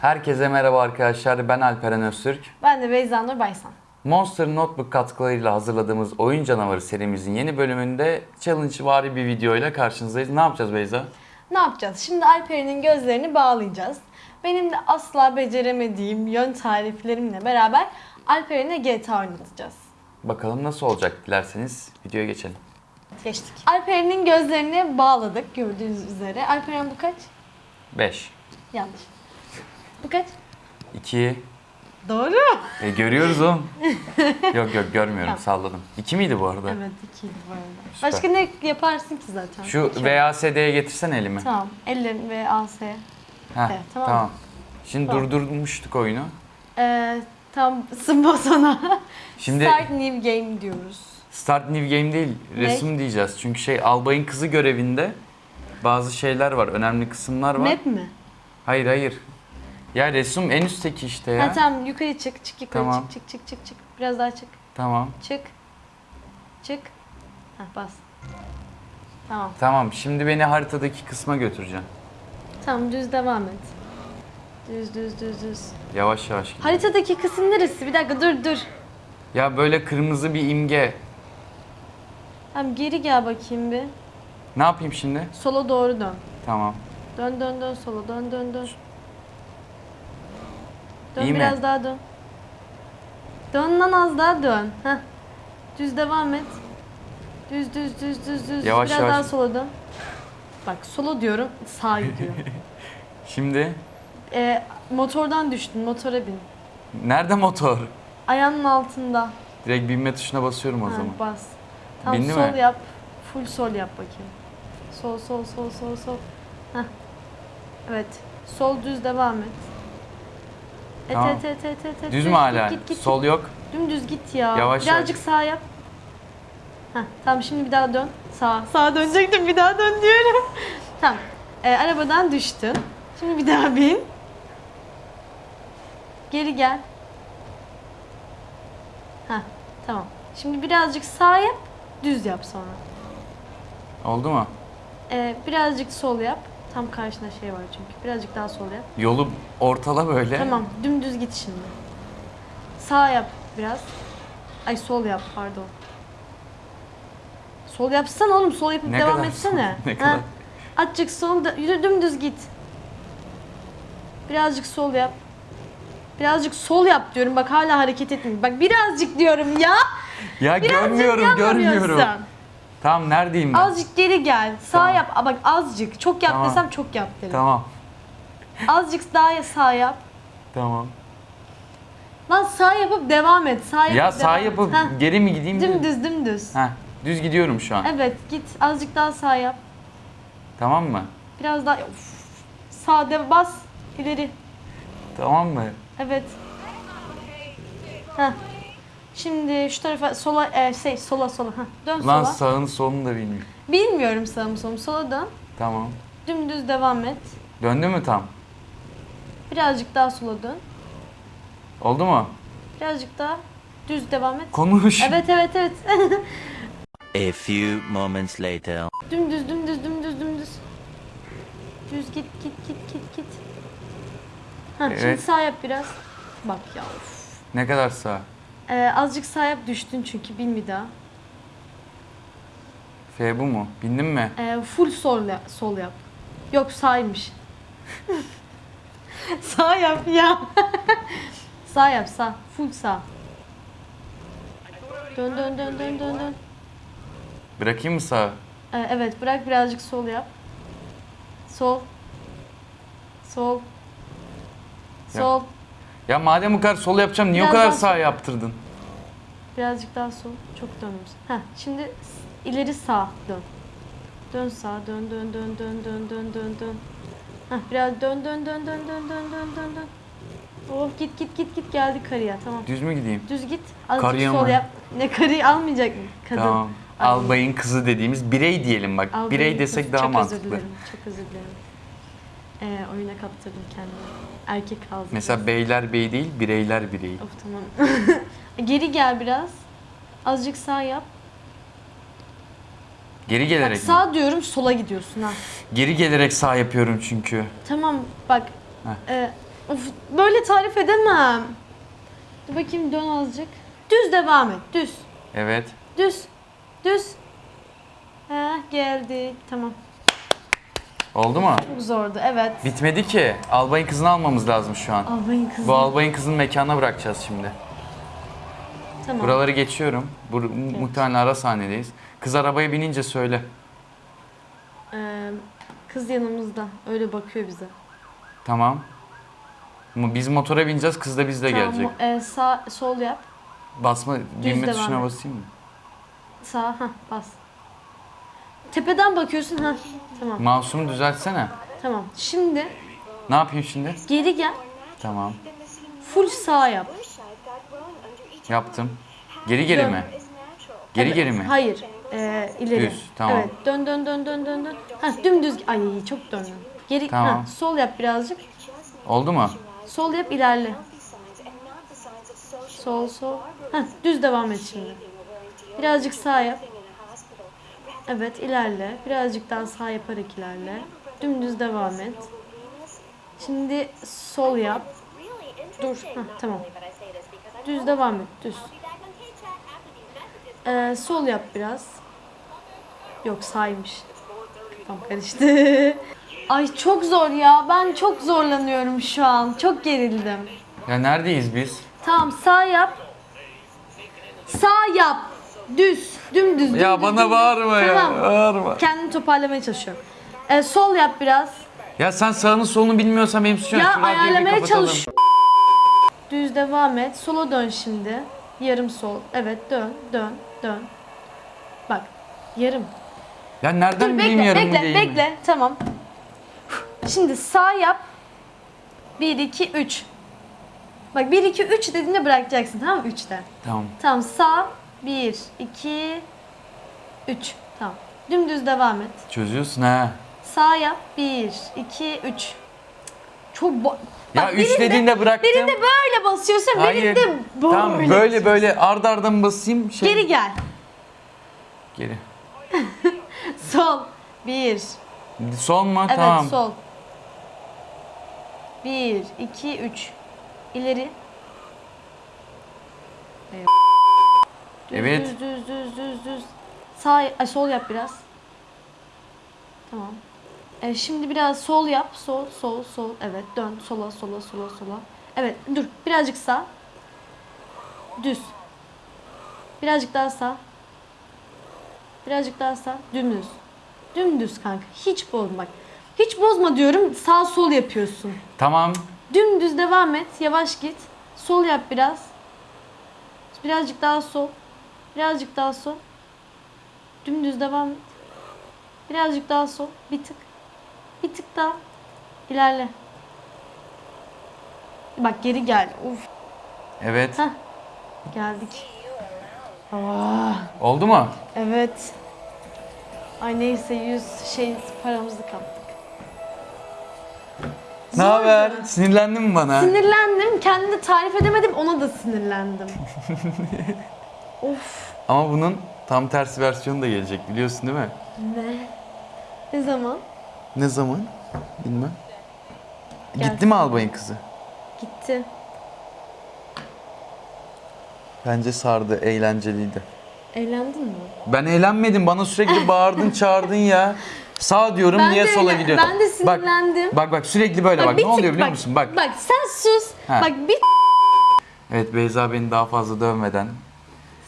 Herkese merhaba arkadaşlar. Ben Alperen Öztürk. Ben de Beyza Nur Baysan. Monster Notebook katkılarıyla hazırladığımız Oyun Canavarı serimizin yeni bölümünde challenge vari bir videoyla karşınızdayız. Ne yapacağız Beyza? Ne yapacağız? Şimdi Alperen'in gözlerini bağlayacağız. Benim de asla beceremediğim yön tariflerimle beraber Alperen'e GTA oynatacağız. Bakalım nasıl olacak dilerseniz videoya geçelim. Geçtik. Alperen'in gözlerini bağladık gördüğünüz üzere. Alperen bu kaç? 5, Yanlış. Bu kaç? 2, Doğru. e, görüyoruz oğlum. yok yok görmüyorum Tamam. salladım. 2 miydi bu arada? Evet ikiydi bu arada. Süper. Başka ne yaparsın ki zaten? Şu VASD'ye getirsen elimi. Tamam. Ellerin ve AS. Heh, Evet, tamam. tamam. Şimdi Tamam. durdurmuştuk oyunu. Ee, tam sımba sana. Şimdi Start new game diyoruz. Start New Game değil, Ne? resim diyeceğiz. Çünkü şey albayın kızı görevinde bazı şeyler var, önemli kısımlar var. Map mi? Hayır hayır. Ya resim en üstteki işte ya. Ha tamam yukarı çık, çık yukarı Tamam. çık, çık, çık, çık, çık. Biraz daha çık, Tamam. çık, çık. Ha bas. Tamam, Tamam. Şimdi beni haritadaki kısma götüreceksin. tamam düz devam et. Düz, düz, düz, düz. Yavaş yavaş. gidiyor. Haritadaki kısım neresi? Bir dakika dur, dur. Ya böyle kırmızı bir imge. Tamam geri gel bakayım bir. Ne yapayım şimdi? Sola doğru dön. Tamam. Dön, dön, dön sola, dön, dön, dön. Dön İyi mi? biraz daha dön. Dön lan az daha dön. Heh. Düz devam et. Düz, düz, düz, düz, düz. Yavaş, biraz yavaş. daha sola dön. Bak sola diyorum, sağa gidiyor. Şimdi Ee, motordan düştün, motora bin. nerede motor? Ayağının altında. Direkt binme tuşuna basıyorum o Ha, zaman. bas. Tamam Bindi sol mi? yap. Full sol yap bakayım. Sol sol sol sol sol. Heh. Evet. Sol düz devam et. Et Tamam. et et et et. et. Düz mü hala? Git, git, Sol yok. Dümdüz git ya. Yavaş Birazcık sağ yap. Heh, tamam şimdi bir daha dön. Sağa. Sağa dönecektim bir daha dön diyorum. tamam. Ee, arabadan düştün. Şimdi bir daha bin. Geri gel. Heh, tamam. Şimdi birazcık sağ yap. Düz yap sonra. Oldu mu? Ee, birazcık sol yap. Tam karşında şey var çünkü. Birazcık daha sol yap. Yolu ortala böyle. Tamam, dümdüz git şimdi. Sağ yap biraz. Ay sol yap pardon. Sol yapsana oğlum, sol yapıp Ne devam kadar etsene. sol, ne Ha, kadar? Azıcık sol, da, yürü dümdüz git. Birazcık sol yap. Birazcık sol yap diyorum. Bak hala hareket etmiyor. Bak birazcık diyorum ya. Ya Birazcık görmüyorum, görmüyorum. yanlamıyorsun. Tamam neredeyim ben? Azıcık geri gel. Sağ Tamam. yap. Aa, Bak azıcık. Çok yap Tamam. desem çok yap derim. Tamam. Azıcık daha sağ yap. Tamam. Lan sağ yapıp devam et. Sağ yapıp Ya sağ devam et. yapıp Heh, geri mi gideyim? Dümdüz dümdüz. Heh, düz gidiyorum şu an. Evet git azıcık daha sağ yap. Tamam mı? Biraz daha Of. Sağ de bas ileri. Tamam mı? Evet. Heh. Şimdi şu tarafa sola e, şey sola sola. Heh. Dön Lan sola. sağını solunu da bilmiyorum. Bilmiyorum sağ mı sol mu. Sola dön. Tamam. Dümdüz devam et. Döndü mü tam? Birazcık daha sola dön. Oldu mu? Birazcık daha düz devam et. Konuş. Evet evet evet. A few moments later. dümdüz dümdüz dümdüz dümdüz. Düz git git git git git. Şimdi Evet. sağ yap biraz. Bak ya of. Ne kadar sağ? Ee, azıcık sağ yap düştün çünkü bin bir daha. F bu mu? Bindin mi? Ee, full sol, sol yap. Yok sağymış. sağ yap ya. sağ yap sağ. Full sağ. Dön dön dön dön dön dön. Bırakayım mı sağ? Ee, evet bırak birazcık sol yap. Sol. Sol. Sol. Ya madem bu kadar sol yapacağım niye Biraz o kadar daha sağ sol. yaptırdın? Birazcık daha sol. Çok dönmüş. Heh, şimdi s- ileri sağ dön. Dön sağ dön dön dön dön dön dön dön dön. Heh, biraz dön dön dön dön dön dön dön dön dön. Oh git git git git geldi karıya tamam. Düz mü gideyim? Düz git. Azıcık Karıya sol mı? yap. Ne karıyı almayacak mı? Kadın. Tamam. Ay, Albayın kızı dediğimiz birey diyelim bak. albayın birey kız. desek daha çok mantıklı. Özür dilerim. Çok özür dilerim. Ee, oyuna kaptırdım kendimi. Erkek aldım. Mesela beyler bey değil, bireyler birey. Of tamam. Geri gel biraz. Azıcık sağ yap. Geri Bak gelerek mi? sağ diyorum sola gidiyorsun ha. Geri gelerek sağ yapıyorum çünkü. Tamam bak. Heh. e, Of, böyle tarif edemem. Dur bakayım dön azıcık. Düz devam et. Düz. Evet. Düz. Düz. Ha geldi. Tamam. Oldu mu? Çok zordu. Evet. Bitmedi ki. Albayın kızını almamız lazım şu an. Albayın kızı. Bu albayın kızını mekana bırakacağız şimdi. Tamam. Buraları geçiyorum. Bu, Muhtemelen ara sahnedeyiz. Kız arabaya binince söyle. Ee, kız yanımızda. Öyle bakıyor bize. Tamam. Mu- Biz motora bineceğiz, kız da bizle Tamam, gelecek. e, sağ sol yap. Basma, binme devam tuşuna et. basayım mı? Sağ ha bas. Tepeden bakıyorsun ha. Tamam. Mouse'umu düzeltsene. Tamam. Şimdi Ne yapayım şimdi? geri gel. Tamam. Full sağ yap. Yaptım. Geri geri Dön. mi? Geri geri mi? Hayır. Ee, ileri. Düz, tamam. Evet. Dön dön dön dön dön dön. Ha dümdüz. Ay çok döndün. Geri Tamam. ha, sol yap birazcık. Oldu mu? Sol yap ilerle. Sol sol. Ha düz devam et şimdi. Birazcık sağ yap. Evet ilerle. Birazcık daha sağ yaparak ilerle. Dümdüz devam et. Şimdi sol yap. Dur. Ha, tamam. Düz devam et. Düz. Ee, sol yap biraz. Yok sağymış. Kafam karıştı. Ay çok zor ya. Ben çok zorlanıyorum şu an. Çok gerildim. Ya neredeyiz biz? Tamam sağ yap. Sağ yap. Düz. Dümdüz. Ya dümdüz, bana dümdüz. bağırma ya. Tamam. Bağırma. Kendimi toparlamaya çalışıyorum. Ee, sol yap biraz. Ya sen sağını solunu bilmiyorsan benim suçum. Ya ayarlamaya çalış. Düz devam et. Sola dön şimdi. Yarım sol. Evet dön, dön, dön. Bak. Yarım. Ya nereden Dur bileyim bekle, yarım bekle, değil mi? bekle. Tamam. Şimdi sağ yap. 1, 2, 3. Bak 1, 2, 3 dediğinde bırakacaksın tamam mı? 3'te. Tamam. Tamam sağ. 1, 2, 3. Tamam. Dümdüz devam et. Çözüyorsun ha. Sağ yap. 1, 2, 3. Çok bo- Ya Bak, üç birinde- dediğinde bıraktım. Birinde böyle basıyorsun, Hayır. birinde böyle. Tamam böyle böyle ard arda mı basayım? Şey... Geri gel. Geri. Sol. 1. Sol mu? Evet tamam. sol. 1, 2, 3. İleri. Düz, Evet. Düz düz düz düz düz. Sağ, ay, sol yap biraz. Tamam. E, şimdi biraz sol yap. Sol, sol, sol. Evet dön. Sola, sola, sola, sola. Evet dur. Birazcık sağ. Düz. Birazcık daha sağ. Birazcık daha sağ. Dümdüz. Dümdüz kanka. Hiç bozma. Bak. Hiç bozma diyorum. Sağ sol yapıyorsun. Tamam. Dümdüz devam et. Yavaş git. Sol yap biraz. Birazcık daha sol. Birazcık daha sol. Dümdüz devam et. Birazcık daha sol. Bir tık. Bir tık daha. İlerle. Bak geri gel. Uf. Evet. Heh. Geldik. Aa, Oldu mu? evet. Ay neyse 100 şey paramızı kaptık. Ne haber? Sinirlendin mi bana? Sinirlendim. Kendimi tarif edemedim. Ona da sinirlendim. of. Ama bunun tam tersi versiyonu da gelecek biliyorsun değil mi? Ne? Ne zaman? Ne zaman? Bilmem. Gelsin. Gitti mi albayın kızı? Gitti. Bence sardı, eğlenceliydi. Eğlendin mi? Ben eğlenmedim. Bana sürekli bağırdın, çağırdın ya. Sağ diyorum Ben niye de sola gidiyorum? ben de sinirlendim. Bak, bak bak sürekli böyle bak. bir Ne oluyor tık- biliyor bak, musun? Bak. Bak sen sus. Ha. Bak bir Evet Beyza beni daha fazla dövmeden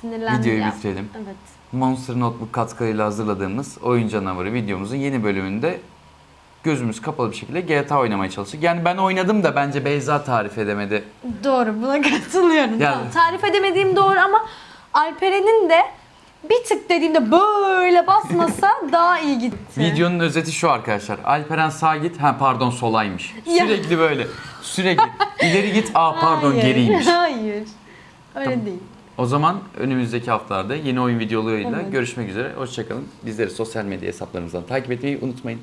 sinirlendim videoyu ya. bitirelim. Evet. Monster Notebook katkılarıyla hazırladığımız Oyun Canavarı videomuzun yeni bölümünde gözümüz kapalı bir şekilde GTA oynamaya çalıştık. Yani ben oynadım da bence Beyza tarif edemedi. Doğru buna katılıyorum. Yani- Tamam, tarif edemediğim doğru ama Alperen'in de bir tık dediğimde böyle basmasa daha iyi gitti. Videonun özeti şu arkadaşlar. Alperen sağ git. Ha pardon solaymış. Sürekli böyle. Sürekli. İleri git. Aa pardon Hayır, geriymiş. Hayır. Öyle Tamam. değil. O zaman önümüzdeki haftalarda yeni oyun videolarıyla Evet. görüşmek üzere. Hoşçakalın. Bizleri sosyal medya hesaplarımızdan takip etmeyi unutmayın.